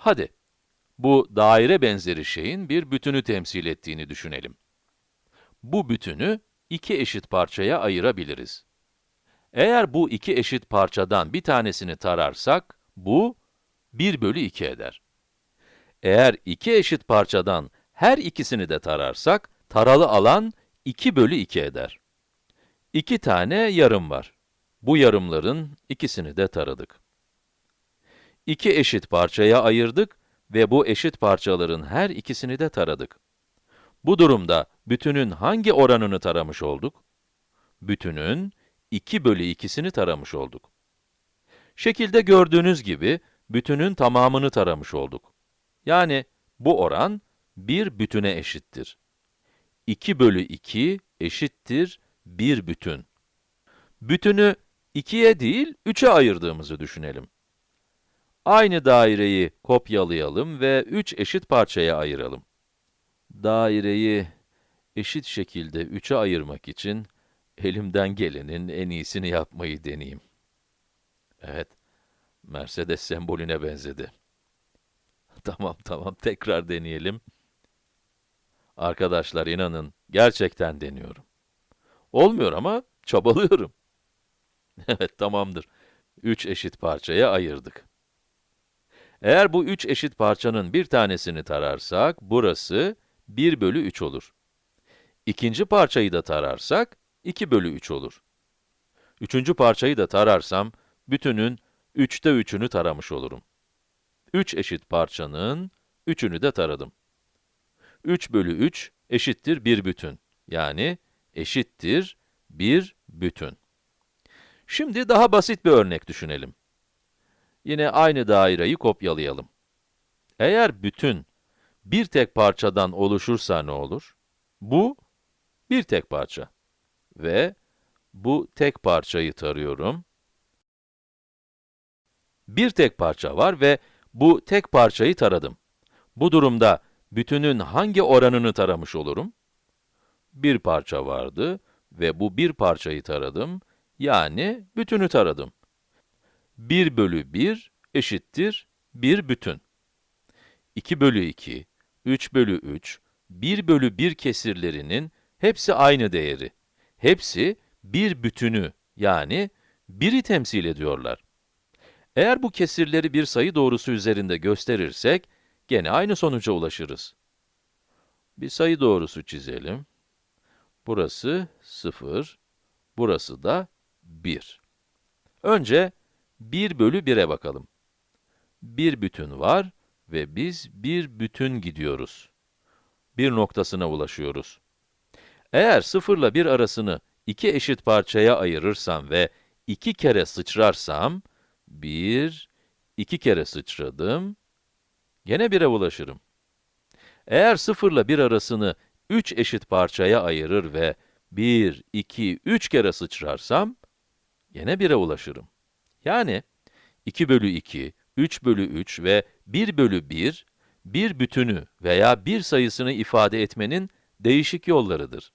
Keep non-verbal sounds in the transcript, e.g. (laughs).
Hadi, bu daire benzeri şeyin bir bütünü temsil ettiğini düşünelim. Bu bütünü iki eşit parçaya ayırabiliriz. Eğer bu iki eşit parçadan bir tanesini tararsak, bu 1 bölü 2 eder. Eğer iki eşit parçadan her ikisini de tararsak, taralı alan 2 bölü 2 eder. İki tane yarım var. Bu yarımların ikisini de taradık. İki eşit parçaya ayırdık ve bu eşit parçaların her ikisini de taradık. Bu durumda bütünün hangi oranını taramış olduk? Bütünün 2 bölü 2'sini taramış olduk. Şekilde gördüğünüz gibi, bütünün tamamını taramış olduk. Yani, bu oran, bir bütüne eşittir. 2 bölü 2 eşittir 1 bütün. Bütünü 2'ye değil, 3'e ayırdığımızı düşünelim. Aynı daireyi kopyalayalım ve 3 eşit parçaya ayıralım. Daireyi eşit şekilde 3'e ayırmak için, elimden gelenin en iyisini yapmayı deneyeyim. Evet, Mercedes sembolüne benzedi. (laughs) tamam, tamam, tekrar deneyelim. Arkadaşlar inanın, gerçekten deniyorum. Olmuyor ama çabalıyorum. (laughs) evet, tamamdır. 3 eşit parçaya ayırdık. Eğer bu üç eşit parçanın bir tanesini tararsak, burası 1 bölü 3 olur. İkinci parçayı da tararsak, 2 bölü 3 olur. Üçüncü parçayı da tararsam, bütünün 3'te 3'ünü taramış olurum. 3 eşit parçanın 3'ünü de taradım. 3 bölü 3 eşittir 1 bütün. Yani eşittir 1 bütün. Şimdi daha basit bir örnek düşünelim. Yine aynı daireyi kopyalayalım. Eğer bütün bir tek parçadan oluşursa ne olur? Bu, bir tek parça. Ve bu tek parçayı tarıyorum. Bir tek parça var ve bu tek parçayı taradım. Bu durumda bütünün hangi oranını taramış olurum? Bir parça vardı ve bu bir parçayı taradım, yani bütünü taradım. 1 bölü 1 eşittir 1 bütün. 2 bölü 2, 3 bölü 3, 1 bölü 1 kesirlerinin hepsi aynı değeri. Hepsi bir bütünü yani 1'i temsil ediyorlar. Eğer bu kesirleri bir sayı doğrusu üzerinde gösterirsek, gene aynı sonuca ulaşırız. Bir sayı doğrusu çizelim. Burası 0, burası da 1. Önce 1 bölü 1'e bakalım. Bir bütün var ve biz bir bütün gidiyoruz. Bir noktasına ulaşıyoruz. Eğer 0 ile 1 arasını iki eşit parçaya ayırırsam ve iki kere sıçrarsam, 1, iki kere sıçradım, gene 1'e ulaşırım. Eğer 0 ile 1 arasını 3 eşit parçaya ayırır ve 1, 2, 3 kere sıçrarsam, gene 1'e ulaşırım. Yani 2 bölü 2, 3 bölü 3 ve 1 bölü 1, bir bütünü veya bir sayısını ifade etmenin değişik yollarıdır.